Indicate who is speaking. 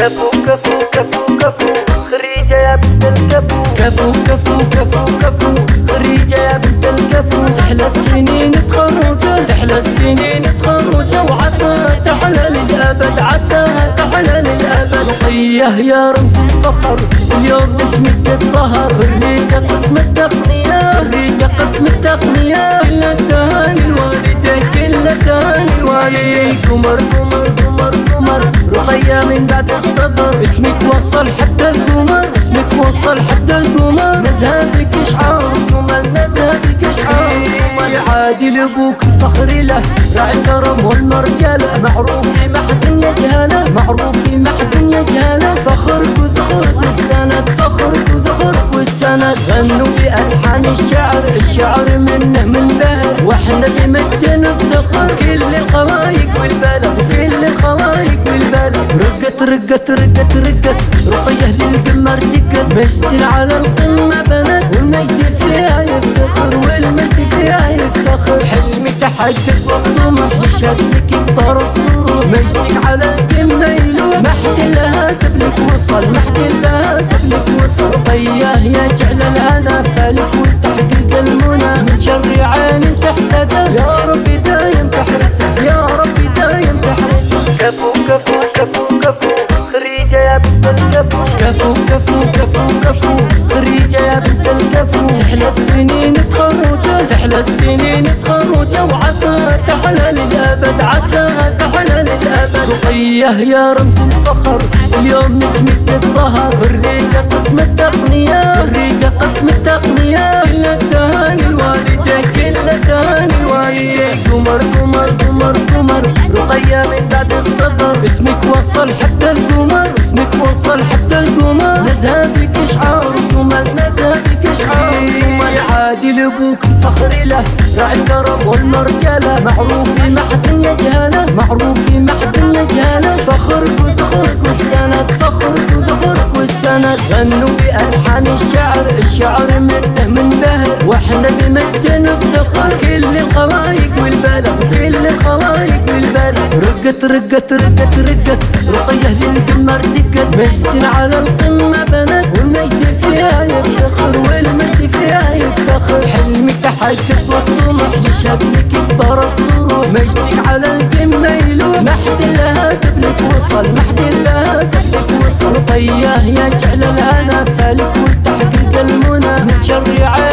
Speaker 1: كفو كفو كفو كفو. خريجة يا بنت الكفو.
Speaker 2: كفو كفو كفو كفو. خريجة يا بنت الكفو. تحلى السنين تخرجة تحلى السنين تخرجة وعسى تحلى للأبد عسى تحلى للأبد. رقية يا رمز الفخر. اليوم نجمك الظهر. خريجة قسم التقنية. خريجة قسم التقنية. كل التهاني الوالدة كل التهاني الوالدة قمر قمر رقية من بعد الصبر. اسمك وصل حتى القمر. اسمك وصل حتى القمر. نزهتك اشعار قمر نزهتك اشعار قمر عادي لابوك الفخر له. راعي الكرم والمرجله معروف في محد يجهله معروف في محد يجهله فخرك وذخرك والسند. فخرك وذخرك والسند. غنوا بألحان الشعر. الشعر منه من بهر. وإحنا بمجد نفتخر. كل الخلايق رقت رقت رقت رقت رقية للقمر دقت مجد على القمة بنت. والمجد فيها يفتخر والمجد فيها يفتخر. حلمي تحقق والطموح لشكلك يكبر السرور. مجدك على القمة يلوح حد لها قبلك وصل حد لها قبلك وصل. طياه يا جعل الهنا فالك وتحقيق المنى. من شر عين تحسده
Speaker 1: كفو كفو كفو كفو خريجة يا بنت الكفو
Speaker 2: تحلى السنين تخرجة تحلى السنين تخرجة وعسى تحلى للأبد عسى تحلى للأبد رقية يا رمز الفخر اليوم نجمك الظهر خريجة قسم التقنية خريجة قسم التقنية كل التهاني الوالدة كل التهاني الوالدة قمر قمر قمر رقية من بعد الصبر. اسمك وصل حتى القمر. اسمك وصل حتى القمر. نزهتك إشعار قمر نزهتك إشعار. قمر عادي لابوك الفخر له راعي الكرم والمرجله معروف في محد يجهله معروف في محد يجهله فخرك وذخرك والسند فخرك وذخرك والسند. غنوا بألحان الشعر الشعر منه من بهر. وإحنا بمجد نفتخر. كل رقت رقت رقت رقت. رقية اللي تما ارتقت مجد على القمة بنت. والمجد فيها يفتخر والمجد فيها يفتخر. حلمي تحقق والطموح لشكلك كبر الصروح مجدك على القمة يلوح. محد لها تبلك وصل. محد لها تبلك وصل. رقية يجعل الهنا فالك وتحقق المنى. من شر عين